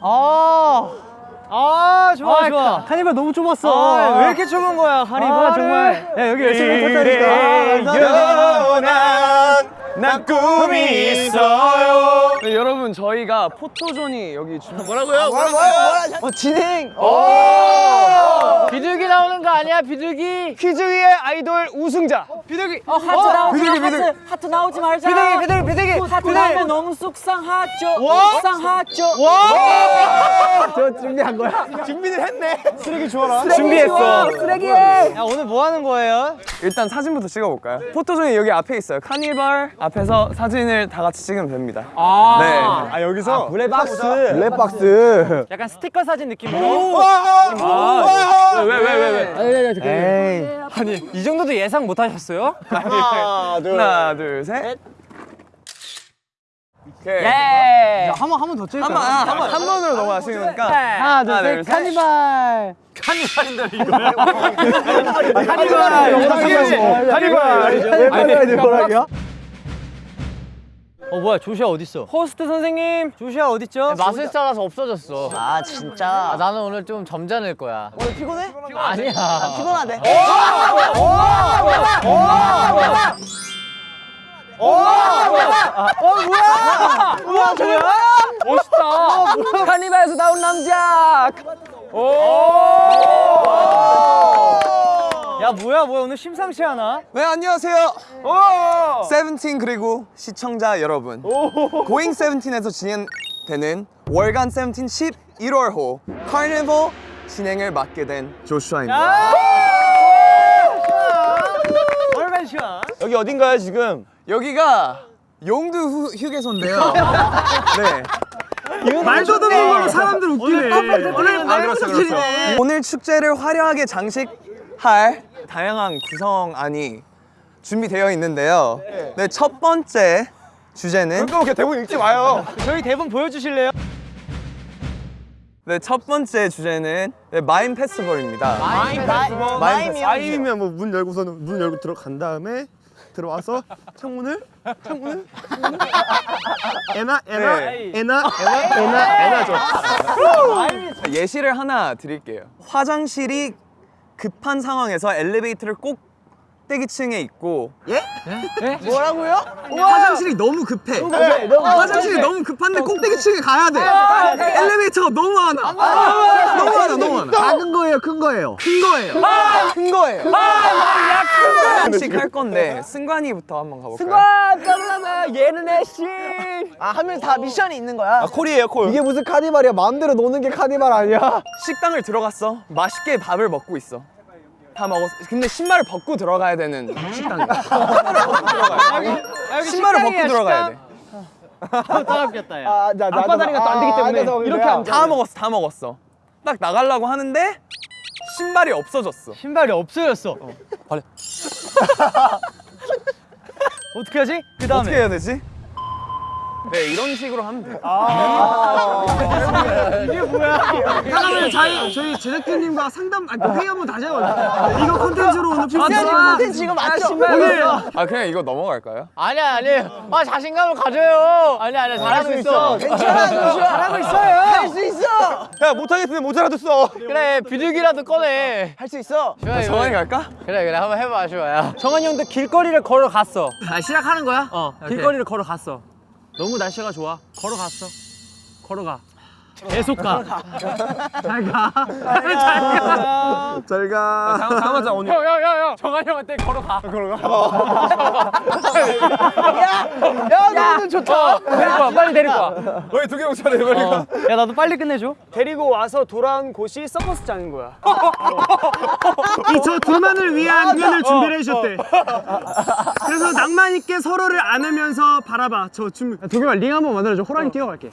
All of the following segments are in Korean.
아, 아 좋아 아, 좋아. 카니발 너무 좁았어. 아, 왜 이렇게 좁은 거야 카니발 아, 정말. 야 여기 열심히 탔다니까. 영원한 난 꿈이 있어요 네, 여러분 저 희가 포토존이 여기 주... 뭐라고요? 어 진행. 비둘기 나오는 거 아니야 비둘기? 퀴즈 위의 아이돌 우승자. 비둘기. 어 하트 나오지 비둘기, 마 비둘기. 하트 하트 나오지 말자. 비둘기 비둘기 비둘기. 하트 나오면 너무 속상하죠. 와? 속상하죠. 저 준비한 거야? 준비를 했네 쓰레기 주워라. 준비했어 쓰레기. 야 오늘 뭐 하는 거예요? 일단 사진부터 찍어볼까요? 포토존이 여기 앞에 있어요 카니발 앞에서 사진을 다 같이 찍으면 됩니다 아. 네. 아 여기서 블랙박스. 블랙박스 약간 스티커 사진 느낌으로. 왜왜왜왜. 아니 이 정도도 예상 못 하셨어요? 하나 둘 하나 둘셋 오케이 예. 한번 한 번 더 찍을까요? 한번 한 번으로 넘어가시니까 하나 둘 하나, 셋 둘, 셋. 카니발. 카니발 영상이라고 카니발 왜 빨리 뭐라고요? 어 뭐야 조시아 어딨어? 호스트 선생님. 조시아 어딨죠? 마술사라서 없어졌어. 아 진짜. 아, 나는 오늘 좀 점잖을 거야. 오늘 피곤해? 아니야. 피곤하대. 우와 뭐야? 멋있다. 카니발에서 나온 남자. 야 뭐야 뭐야 오늘 심상치 않아? 네 안녕하세요. 세븐틴 그리고 시청자 여러분. 고잉 세븐틴에서 진행되는 월간 세븐틴 11월호 카니발 진행을 맡게 된 조슈아입니다. 얼마나 시원? 여기 어딘가요 지금? 여기가 용두 휴, 휴게소인데요. 네. 말도 안 되는 걸로 사람들 웃기네. 오늘 아 그렇죠 그렇죠 오늘 축제를 화려하게 장식할 다양한 구성안이 준비되어 있는데요. 네첫 번째 주제는 그렇게 대본 읽지 마요. 저희 대본 보여주실래요? 네 첫 번째 주제는 네, 마임 페스티벌입니다. 마임 페스티벌. 아임이면 뭐 문 열고서는 문 열고 들어간 다음에 들어와서 창문을 창문을 에나 에나 네. 에나 에나 에나 에나죠. 예시를 하나 드릴게요. 화장실이 급한 상황에서 엘리베이터를 꼭 대기층에 있고. 뭐라고요? 화장실이 너무 급해. 화장실이 너무 급한데 꼭대기층에 가야 돼. 엘리베이터가 너무 많아. 너무 많아 너무 많아. 작은 거예요 큰 거예요? 큰 거예요. 큰 거예요. 하나씩 할 건데 승관이부터 한번 가볼까요? 깜깜아 얘는 애쉬. 아 하면 다 미션이 있는 거야. 아 콜이에요 콜. 이게 무슨 카니발이야? 마음대로 노는 게 카니발 아니야? 식당을 들어갔어. 맛있게 밥을 먹고 있어. 다 먹었어. 근데 신발을 벗고 들어가야 되는 식당이야. 신발을 벗고 들어가야 돼. 따갑겠다 야. 아, 나, 앞바다리가 또 안 되기 때문에 이렇게 하면 다 먹었어, 다 먹었어. 딱 나가려고 하는데 신발이 없어졌어. 신발이 없어졌어. 버려. 어떻게 하지? 그 다음에 어떻게 해야 되지? 네, 이런 식으로 하면 돼. 그러면 저희, 저희 제작진님과 상담 아니, 회의 한번 다시 해요 이거 콘텐츠로 오늘 필수 지금 맞죠? 아, 그냥 이거 넘어갈까요? 아니야 아니야. 아 자신감을 가져요. 아니야 아니야 잘하고 있어. 괜찮아, 잘하고 있어요. 할 수 있어. 야 못하겠으면 못 알아듣어 그래 비둘기라도 꺼내. 할 수 있어. 좋아, 이거. 정한이 갈까? 그래 그래 한번 해봐 좋아야. 정한이 형도 길거리를 걸어갔어. 아 시작하는 거야? 어, 길거리를 걸어갔어. 너무 날씨가 좋아. 걸어갔어. 걸어가. 계속 가. 잘 가. 잘가 다음 하자, 오늘. 형 형형 정한이 형한테 걸어가. 야, 너는 좋다. 데리고 와 빨리 데리고 와. 왜두개 뭉쳐야 돼, 빨리 가. 야, 나도 빨리 끝내줘. 데리고 와서 돌아온 곳이 서커스장인 거야. 이저 둘만을 위한 공연을 준비를 해주셨대 그래서 낭만 있게 서로를 안으면서 바라봐 저 춤. 도겸아 링 한번 만들어줘. 호랑이 뛰어갈게.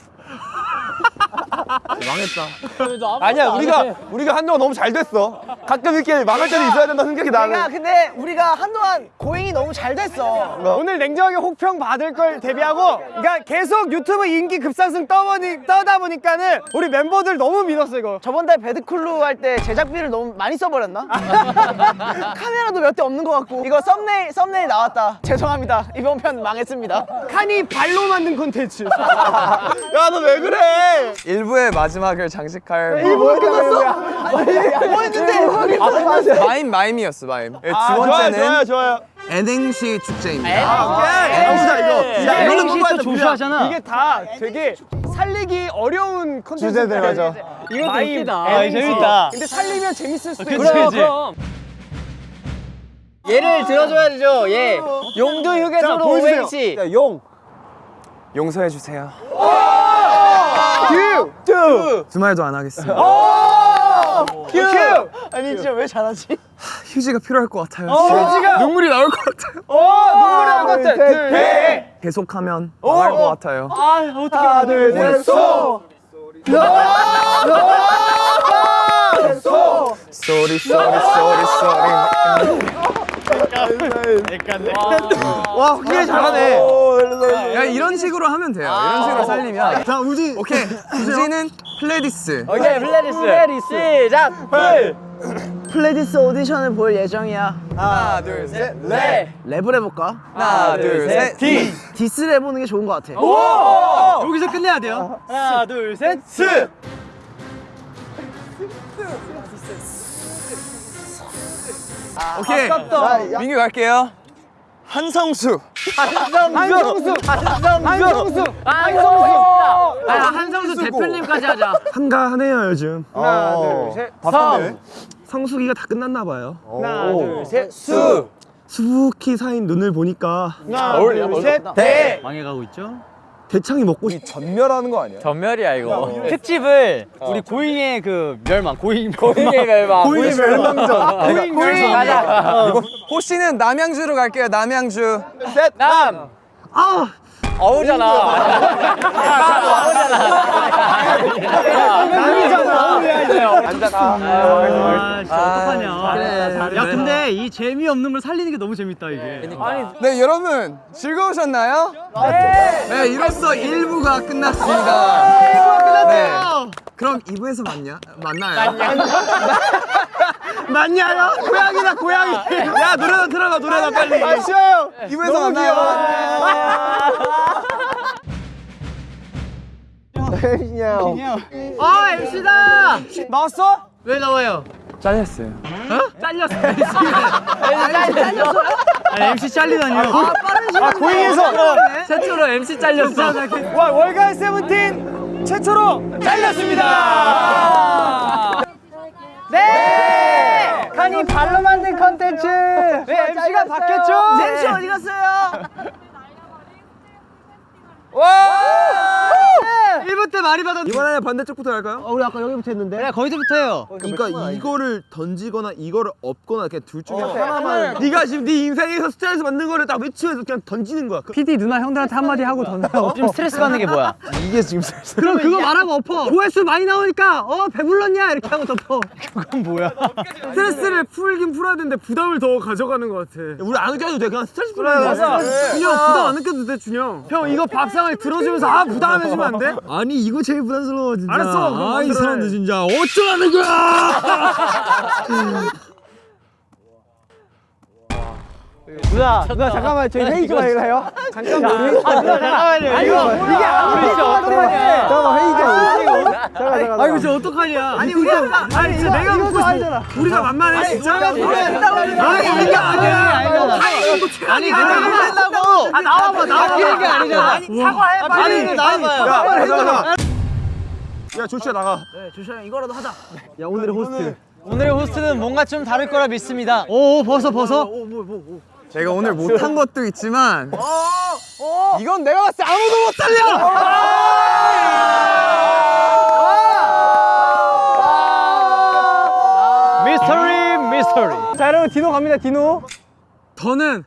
아니야 우리가 우리가 한동안 너무 잘 됐어. 가끔 이렇게 망할 때도 있어야 된다 생각이 내가 나는. 근데 우리가 한동안 고잉이 너무 잘 됐어. 오늘 냉정하게 혹평 받을 걸 대비하고 그러니까 계속 유튜브 인기 급상승 떠보니, 떠다 보니까는 우리 멤버들 너무 믿었어 이거 저번 달 배드쿨루 할 때 제작비를 너무 많이 써버렸나? 카메라도 몇 대 없는 것 같고 이거 썸네일 썸네일 나왔다. 죄송합니다. 이번 편 망했습니다. 칸이 발로 만든 콘텐츠 야 너 왜 그래? 일부의 마지막을 장식할 뭐 끝났어? 뭐 했는데? 마임 마임이었어 마임 예, 두 아, 번째는 좋아요 좋아요. N행시 축제입니다. 해보자 이거. 야 이거는 또 뽑아야 돼. 조슈아잖아. 이게 다 되게 살리기 어려운 콘텐츠 주제들 맞아. 웃기다. 아, 재밌다 근데 살리면 재밌을 수도 있어 그럼. 얘를 들어줘야죠. 얘. 용두 휴게소로. 오행시. 야 용. 용서해 주세요. 큐. 큐. 두 말도 안 하겠습니다. 큐. 아니 진짜 왜 잘하지? 휴지가 필요할 것 같아요. 휴지가- 눈물이 나올 것 같아요. 눈물이 나올 것 같아 둘, 셋. 계속하면 망할 것 같아요. 하나 둘셋 소. sorry sorry sorry sorry. 와 확실히 잘하네. 야 이런 식으로 하면 돼요. 이런 식으로 살리면. 자 우지. 오케이. 우지는 플레디스. 오케이 플레디스. 플레디스. 시작. 플레디스 오디션을 볼 예정이야. 하나 둘 셋. 네. 랩을 해볼까? 하나 둘 셋. 디. 디스를 해보는 게 좋은 것 같아. 여기서 끝내야 돼요. 하나 둘 셋 스. 오케이. 민규 갈게요. 한성수. 한성수 한성수 한성수. 아, 한성수 대표님까지 하자. 한가하네요 요즘. 하나 둘셋 바쁜데. 성수기가 다 끝났나 봐요. 하나 둘 셋 수. 수북히 사인 눈을 보니까 하나 둘셋대 망해가고 있죠? 대창이 먹고 싶. 전멸하는 거 아니야? 전멸이야 이거. 특집을 우리 고잉의 그 멸망, 고잉 고잉의 멸망. 고인의 멸망전. 고잉 고잉 가자. 호씨는 남양주로 갈게요. 남양주. 남. 아 어우잖아. 아, 진짜 아, 어떡하냐. 야, 근데 이 재미없는 걸 살리는 게 너무 재밌다, 이게. 네 여러분 즐거우셨나요? 네, 이로써 1부가 끝났습니다. 네. 그럼 2부에서 만냐? 만나요? 맞냐요 고양이다 고양이 야, 노래나 틀어봐, 노래나 빨리. 아 쉬어요 2부에서 만나요. 아, MC다! 나왔어? 왜 나와요? 잘렸어요. 잘렸어. 아니, MC 잘리다니요. 아 고잉에서 최초로 MC 잘렸어. 와 월간 세븐틴 최초로 잘렸습니다 네 칸이 발로 만든 컨텐츠 네 MC가 바뀌었죠 젠시 어디 갔어요? 1부 때 많이 받았 이번에 반대쪽부터 할까요? 우리 아까 여기부터 했는데. 그래, 거기서부터 해요. 그러니까 이거를 던지거나 이거를 업거나 그냥 둘 중에 어, 하나만 네가 지금 네 인생에서 스트레스 받는 거를 딱 외치면서 그냥 던지는 거야 PD 누나 형들한테 한마디 하고 던져. 좀 스트레스 받는 게 뭐야? 이게 지금 스트레스 그럼 그거 말하고 엎어. 조회수 많이 나오니까 어 배불렀냐 이렇게 하고 덮어. 스트레스를 풀긴 풀어야 되는데 부담을 더 가져가는 것 같아 우리 안 느껴도 돼 그냥 스트레스 풀어야 돼 준영 부담 안 느껴도 돼 준영 형 이거 밥상을 들어주면서 아 부담 안 해주면 안 돼? 아니 이거 제일 부담스러워 진짜 알았어, 아이. 사람들 진짜 어쩌라는 거야 누나 누나 잠깐만 저희 회의 좀 해요 잠깐만 아 누나 잠깐만요. 이거 이게 우리 어떡하냐 잠깐만 회의 좀 잠깐 잠깐 아 이거 진짜 어떡하냐? 아니 우리가 아니 진짜 내가 알잖아. 싶어 우리가 만만해 진짜 아니 이게 아니야 아니 내가 한다고. 아 나와봐 나와봐. 이게 아니잖아. 아니 사과해 빨리. 아니 나와봐요. 야 잠깐만 야 조슈아 나가 네, 조슈아 형 이거라도 하자. 야 오늘의 호스트 오늘의 호스트는 뭔가 좀 다를 거라 믿습니다. 오 벗어 벗어. 제가 오늘 못한 것도 있지만 이건 내가 봤을 때 아무도 못 살려. 미스터리 미스터리. 자 여러분 디노 갑니다 디노. 더는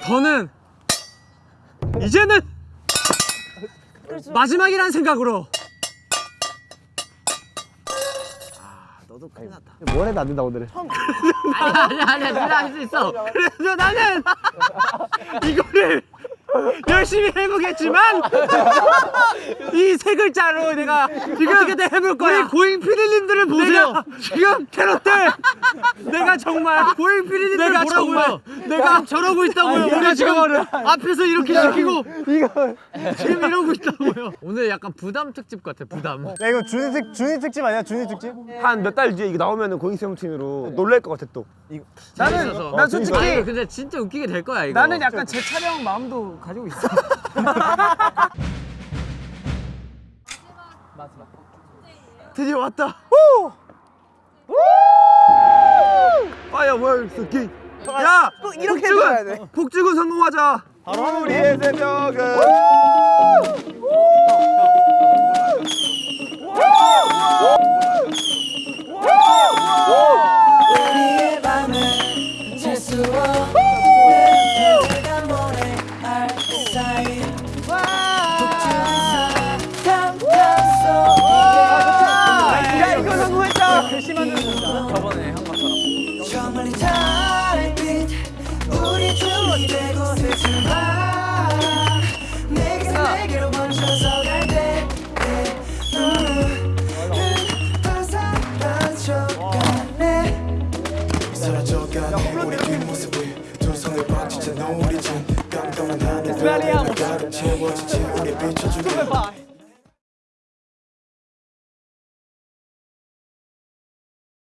더는 이제는 마지막이란 생각으로 너도 큰일 났다. 뭘 해도 안 된다 오늘은. 아니야 아니야 아니야 네가 할수 있어. 그래서 나는 이거를 열심히 해보겠지만 이 세 글자로 내가 지금 어떻게든 해볼 거야. 우리 고잉 피디님들을 보세요. 지금 캐럿들 내가 정말 고잉 피디님들 내가. 정말 내가 저러고 있다고요. 우리 지금 앞에서 이렇게 시키고 지금 이러고 있다고요. 오늘 약간 부담 특집 같아 부담. 야 이거 준이 특 준이 특집 아니야 준이 특집? 한 몇 달 뒤에 이거 나오면은 고잉 세븐틴으로 놀랄 것 같아 또. 나는 있어서. 난 솔직히 아니, 이거 근데 진짜 웃기게 될 거야 이거. 나는 약간 제 촬영 마음도 가지고 있어. 드디어 왔다. 파이어 월스 킹. 야, 꼭 이렇게 돼. 복주군 성공하자. 우리의 새벽은.